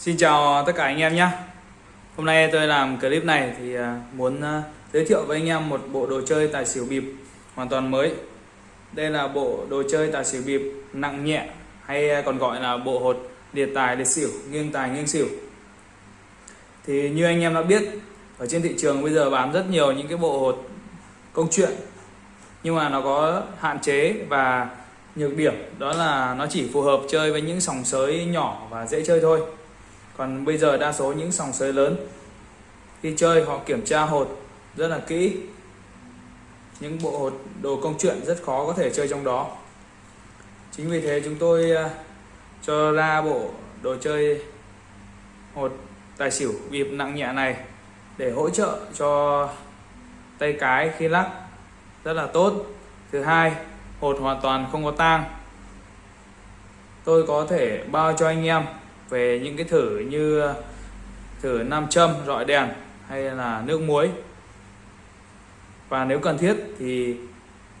Xin chào tất cả anh em nhé. Hôm nay tôi làm clip này thì à, muốn à, giới thiệu với anh em một bộ đồ chơi tài xỉu bịp hoàn toàn mới. Đây là bộ đồ chơi tài xỉu bịp nặng nhẹ hay à, còn gọi là bộ hột liệt tài liệt xỉu, nghiêng tài nghiêng xỉu. Thì như anh em đã biết ở trên thị trường bây giờ bán rất nhiều những cái bộ hột công chuyện nhưng mà nó có hạn chế và nhược điểm đó là nó chỉ phù hợp chơi với những sòng sới nhỏ và dễ chơi thôi còn bây giờ đa số những sòng sới lớn khi chơi, họ kiểm tra hột rất là kỹ. Những bộ hột, đồ công chuyện rất khó có thể chơi trong đó. Chính vì thế chúng tôi à, cho ra bộ đồ chơi hột tài xỉu bịp nặng nhẹ này để hỗ trợ cho tay cái khi lắc rất là tốt. Thứ hai, hột hoàn toàn không có tang. Tôi có thể bao cho anh em về những cái thử như, thử nam châm, rọi đèn hay là nước muối. Và nếu cần thiết thì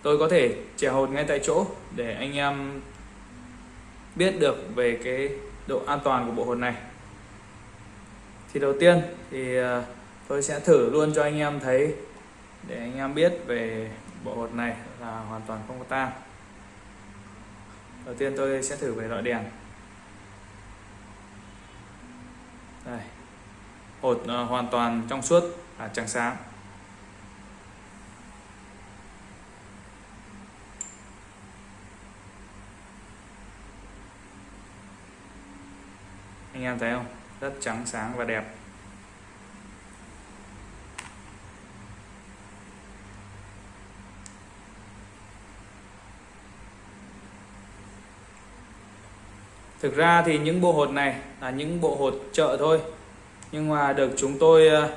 tôi có thể chè hột ngay tại chỗ để anh em biết được về cái độ an toàn của bộ hột này. Thì đầu tiên thì ờ, tôi sẽ thử luôn cho anh em thấy để anh em biết về bộ hột này là hoàn toàn không có tang. Đầu tiên tôi sẽ thử về loại đèn đây hột ờ, hoàn toàn trong suốt và trắng sáng. Anh em thấy không? Rất trắng sáng và đẹp. Thực ra thì những bộ hột này là những bộ hột chợ thôi. Nhưng mà được chúng tôi ờ,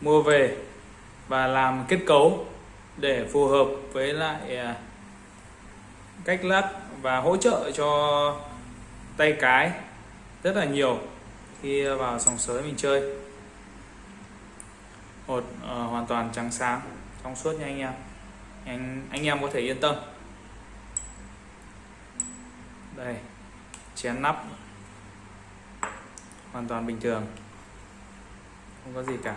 mua về và làm kết cấu để phù hợp với lại ờ, cách lắc và hỗ trợ cho tay cái rất là nhiều khi vào sòng sới mình chơi. Hột uh, ờ, hoàn toàn trắng sáng trong suốt nha anh em. Anh anh em có thể yên tâm. Đây chén nắp. Hoàn toàn bình thường không có gì cả.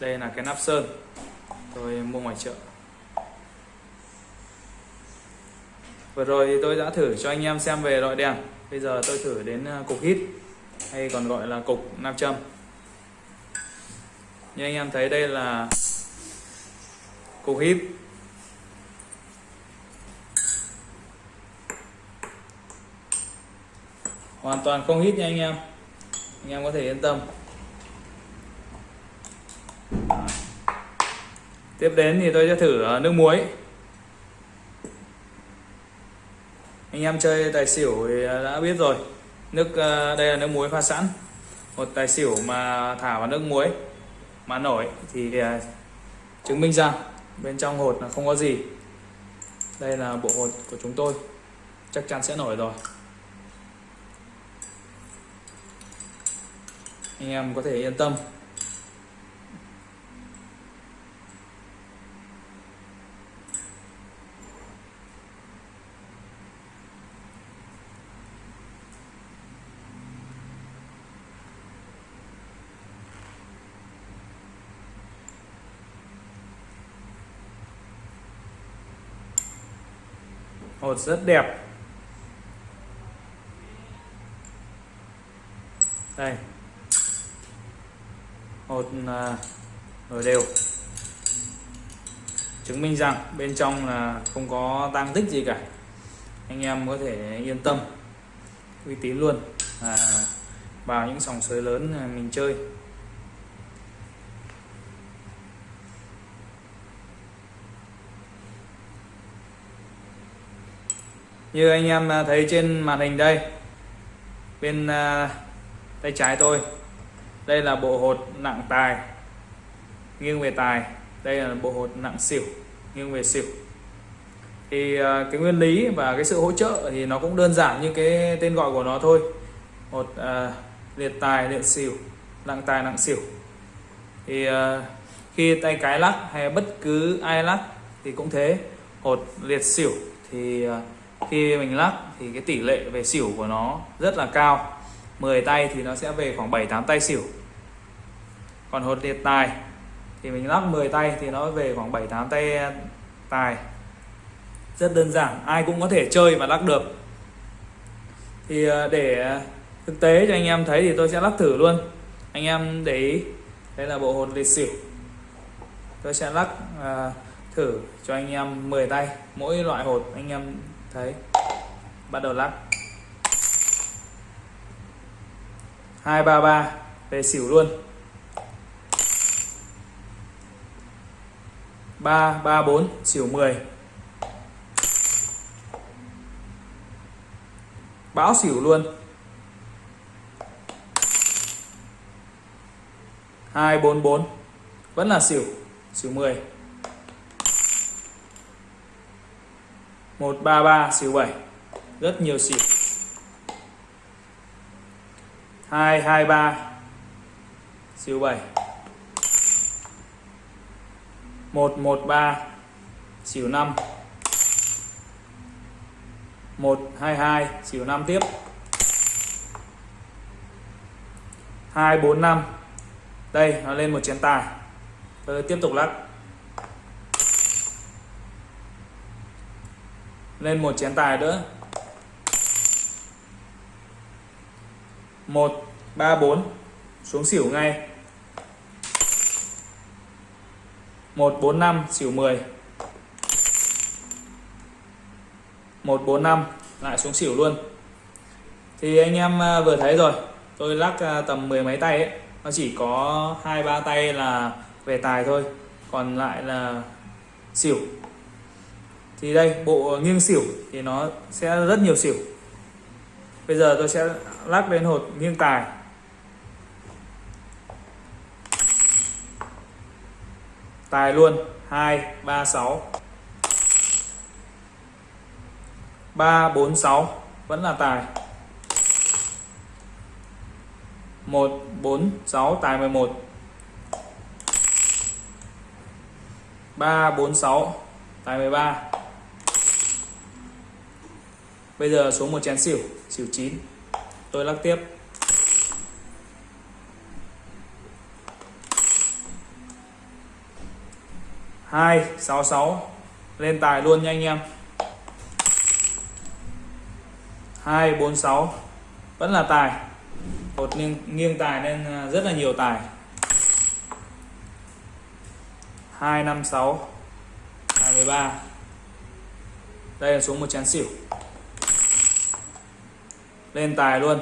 Đây là cái nắp sơn. Tôi mua ngoài chợ. Vừa rồi thì tôi đã thử cho anh em xem về loại đèn. Bây giờ tôi thử đến à, cục hít, hay còn gọi là cục nam châm. Như anh em thấy đây là cục hít. Hoàn toàn không hít nha anh em anh em có thể yên tâm. Tiếp đến thì tôi sẽ thử ờ, nước muối. Anh em chơi tài xỉu thì ờ, đã biết rồi. Nước ờ, đây là nước muối pha sẵn. Một tài xỉu mà thả vào nước muối mà nổi thì chứng minh rằng bên trong hột là không có gì. Đây là bộ hột của chúng tôi. Chắc chắn sẽ nổi rồi. Anh em có thể yên tâm. Hột rất đẹp. Đây hột à, nổi đều. Chứng minh rằng bên trong là không có tăng tích gì cả. Anh em có thể yên tâm uy tín luôn à, vào những sòng sới lớn à, mình chơi. Như anh em à, thấy trên màn hình đây bên tay trái tôi đây là bộ hột nặng tài nghiêng về tài. Đây là bộ hột nặng xỉu nghiêng về xỉu. Thì à, cái nguyên lý và cái sự hỗ trợ thì nó cũng đơn giản như cái tên gọi của nó thôi. Một à, liệt tài liệt xỉu nặng tài nặng xỉu. Thì à, khi tay cái lắc hay bất cứ ai lắc thì cũng thế. Hột liệt xỉu thì à, khi mình lắc thì cái tỷ lệ về xỉu của nó rất là cao. 10 tay thì nó sẽ về khoảng 7 8 tay xỉu. Còn hột liệt tài thì mình lắc 10 tay thì nó về khoảng 7 8 tay à, tài. Rất đơn giản ai cũng có thể chơi và lắc được. Thì à, để thực tế cho anh em thấy thì tôi sẽ lắc thử luôn. Anh em để ý đây là bộ hột liệt xỉu. Tôi sẽ lắc uh, thử cho anh em 10 tay mỗi loại hột anh em thấy. Bắt đầu lắc. 233 về xỉu luôn. 334 xỉu 10 báo xỉu luôn. 244 vẫn là xỉu xỉu 10 133 xỉu 7 rất nhiều xỉu hai hai, ba. Siêu bảy. Một một, ba. Xỉu năm. Một, hai hai. Xỉu năm tiếp. Hai, bốn, năm. Đây, nó lên một chén tài. Tôi tiếp tục lắc. Lên một chén tài nữa. Một, ba, bốn. Xuống xỉu ngay. Một, bốn, năm, xỉu 10 một, bốn, năm, lại xuống xỉu luôn. Thì anh em à, vừa thấy rồi. Tôi lắc à, tầm mười mấy tay ấy. Nó chỉ có hai, ba tay là về tài thôi. Còn lại là xỉu. Thì đây, bộ nghiêng xỉu thì nó sẽ rất nhiều xỉu bây giờ tôi sẽ lắc lên hột nghiêng tài. Tài luôn. 2 3 6 3 4 6 vẫn là tài. 1 4 6 tài 11 3 4 6 tài 13 Bây giờ xuống một chén xỉu xỉu 9 tôi lắc tiếp. Hai sáu sáu. Lên tài luôn nha anh em. Hai bốn sáu. Vẫn là tài. Một nghiêng, nghiêng tài nên à, rất là nhiều tài. 256 23 đây là xuống một chén xỉu lên tài luôn.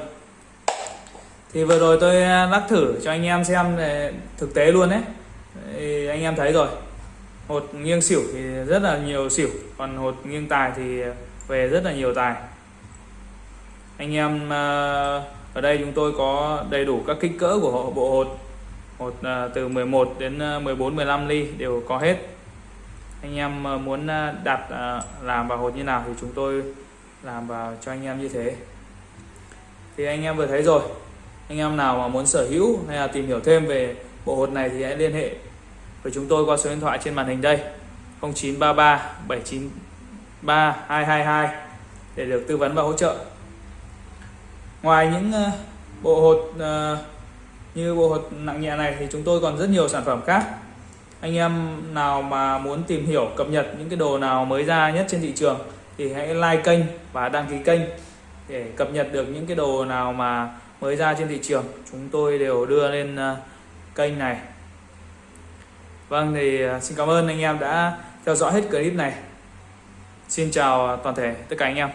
Thì vừa rồi tôi à, lắc thử cho anh em xem à, thực tế luôn đấy. Thì anh em thấy rồi. Hột nghiêng xỉu thì rất là nhiều xỉu, còn hột nghiêng tài thì về rất là nhiều tài. Anh em à, ở đây chúng tôi có đầy đủ các kích cỡ của bộ hột. Hột từ 11 đến 14 15 ly đều có hết. Anh em muốn đặt làm vào hột như nào thì chúng tôi làm vào cho anh em như thế thì anh em vừa thấy rồi. Anh em nào mà muốn sở hữu hay là tìm hiểu thêm về bộ hột này thì hãy liên hệ với chúng tôi qua số điện thoại trên màn hình đây. 0933 793 222 để được tư vấn và hỗ trợ. Ngoài những ờ, bộ hột ờ, như bộ hột nặng nhẹ này thì chúng tôi còn rất nhiều sản phẩm khác. Anh em nào mà muốn tìm hiểu, cập nhật những cái đồ nào mới ra nhất trên thị trường thì hãy like kênh và đăng ký kênh để cập nhật được những cái đồ nào mà mới ra trên thị trường, chúng tôi đều đưa lên ờ, kênh này. Vâng thì ờ, xin cảm ơn anh em đã theo dõi hết clip này. Xin chào toàn thể tất cả anh em.